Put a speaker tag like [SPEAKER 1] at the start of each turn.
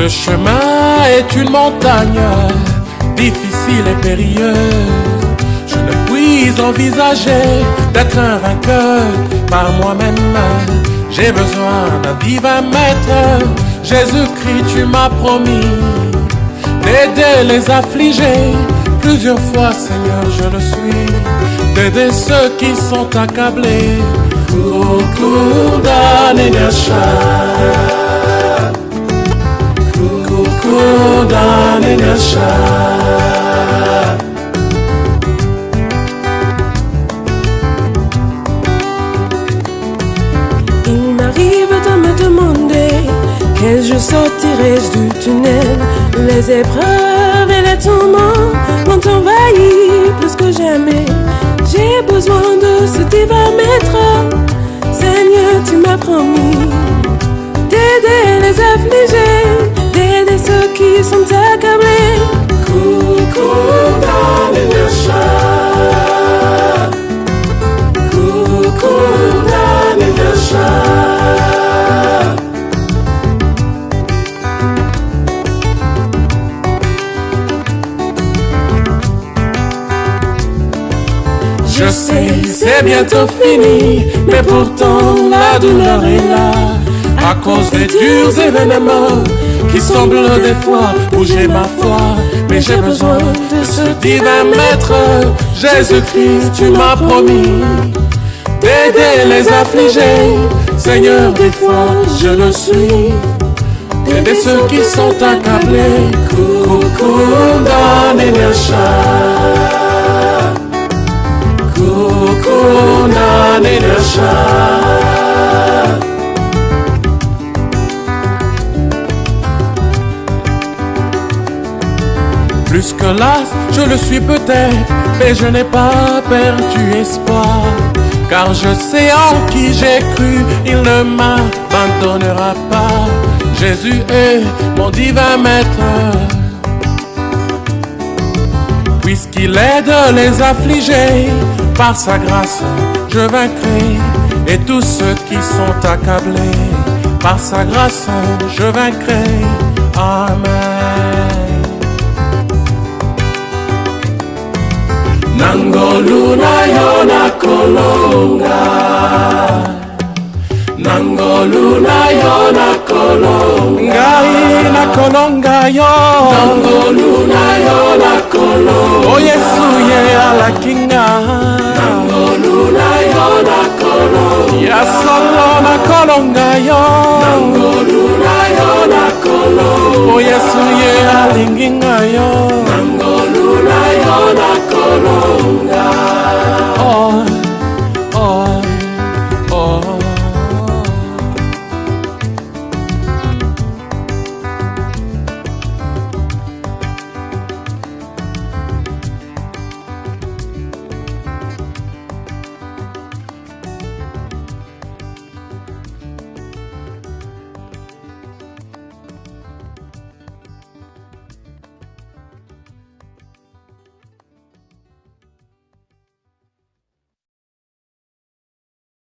[SPEAKER 1] Ce chemin est une montagne difficile et périlleuse. Je ne puis envisager d'être un vainqueur par moi-même. J'ai besoin d'un divin maître. Jésus-Christ, tu m'as promis d'aider les affligés. Plusieurs fois, Seigneur, je le suis. D'aider ceux qui sont accablés. Kukundane nyasha. Kukundane nyasha.
[SPEAKER 2] Il m'arrive de me demander quel jour sortirai-je du tunnel. Les épreuves et les tourments m'ont envahi plus que jamais. J'ai besoin de ce divin maître. Seigneur, tu m'as promis d'aider les affligés, qui sont accablés.
[SPEAKER 1] Kukundane nyasha. Kukundane nyasha. Je sais, c'est bientôt fini, mais pourtant la douleur est là. À cause des durs événements qui semblent des fois bouger ma foi. Mais j'ai besoin de ce divin maître, Jésus-Christ, tu m'as promis d'aider les affligés. Seigneur, des fois je le suis. D'aider ceux qui sont accablés. Plus que là, je le suis peut-être, mais je n'ai pas perdu espoir. Car je sais en qui j'ai cru, il ne m'abandonnera pas. Jésus est mon divin maître. Puisqu'il aide les affligés, par sa grâce je vaincrai. Et tous ceux qui sont accablés, par sa grâce je vaincrai. Amen. nangolu na yo nakolonga. Nangolu na yo nakolongai nakolonga yo. Nangolu na yo nakolonga. O yesu ye alakinga nangolu na yo nakolonga. Ya solo nakolonga yo. Nangolu na yo nakolonga. O yesu